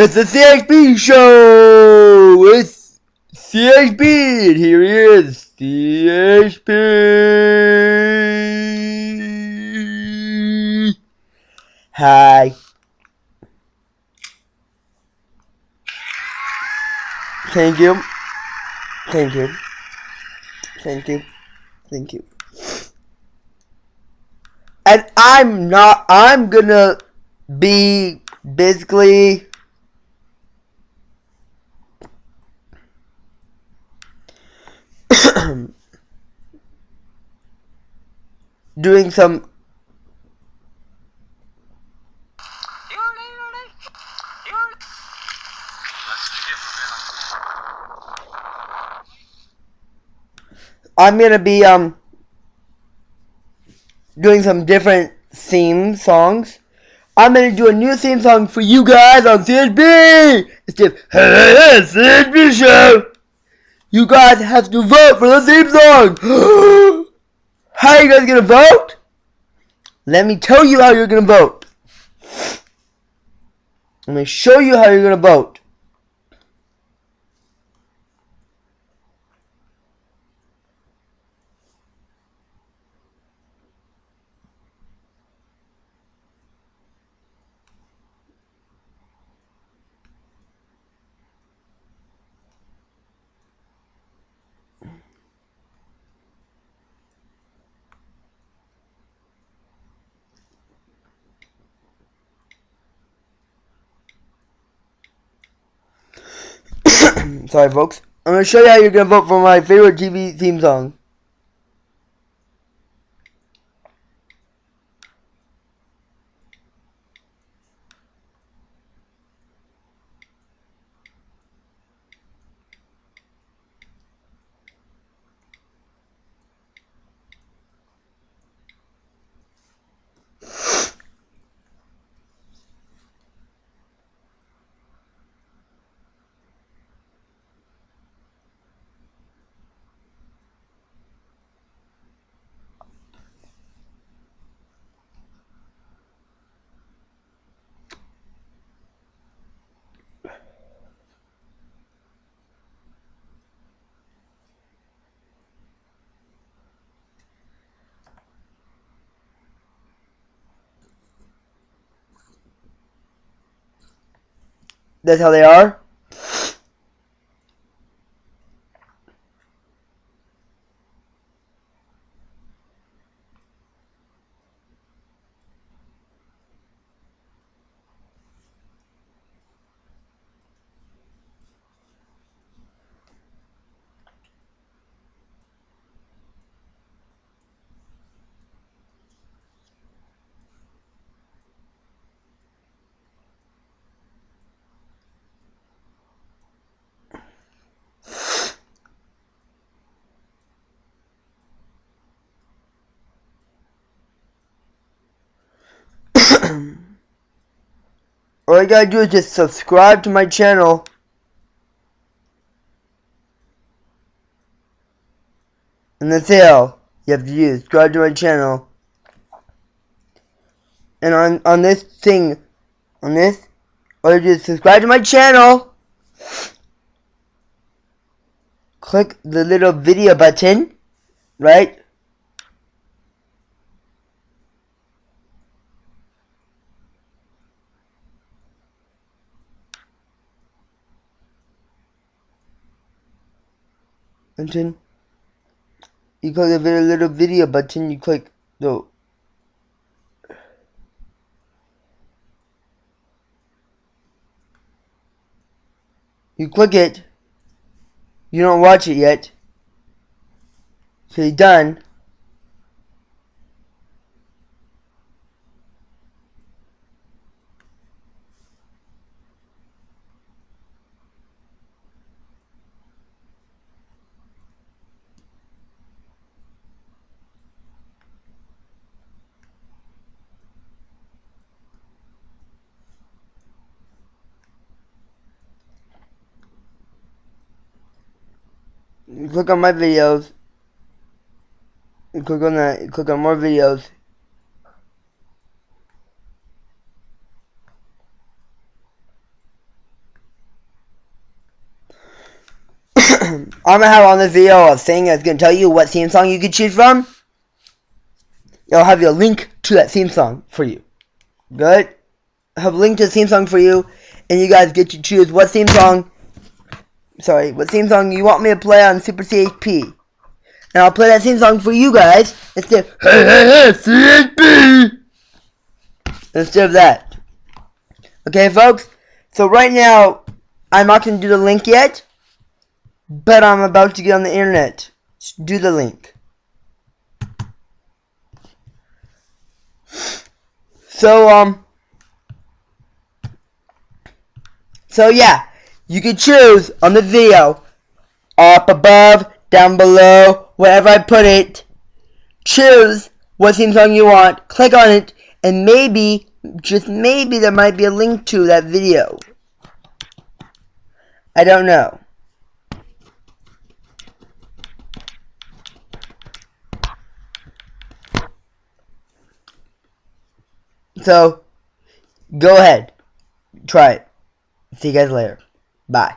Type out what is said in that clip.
It's the CXB show! It's CXB! And here he is, CXB! Hi. Thank you. Thank you. Thank you. Thank you. And I'm not, I'm gonna be basically doing some I'm gonna be um doing some different theme songs. I'm gonna do a new theme song for you guys on CSB. It's the CSB show. You guys have to vote for the theme song. how are you guys gonna vote? Let me tell you how you're gonna vote. Let me show you how you're gonna vote. Sorry, folks. I'm to show you how you're to vote for my favorite TV theme song. That's how they are. All you gotta do is just subscribe to my channel. And that's all you have to do. Subscribe to my channel. And on, on this thing, on this, all you is subscribe to my channel. Click the little video button, right? Then you click the very little video button you click the you click it. You don't watch it yet. So you're you click on my videos, you click on that, you click on more videos. I'm gonna have on this video a thing that's gonna tell you what theme song you can choose from. I'll have a link to that theme song for you. Good? I have a link to the theme song for you, and you guys get to choose what theme song Sorry, what theme song you want me to play on Super CHP. And I'll play that theme song for you guys instead of Hey Hey Hey CHP instead of that. Okay, folks? So right now, I'm not going to do the link yet, but I'm about to get on the internet. Do the link. So, um, so yeah, you can choose on the video, up above, down below, wherever I put it, choose what theme song you want, click on it, and maybe, just maybe there might be a link to that video. I don't know. So, go ahead. Try it. See you guys later. Bye.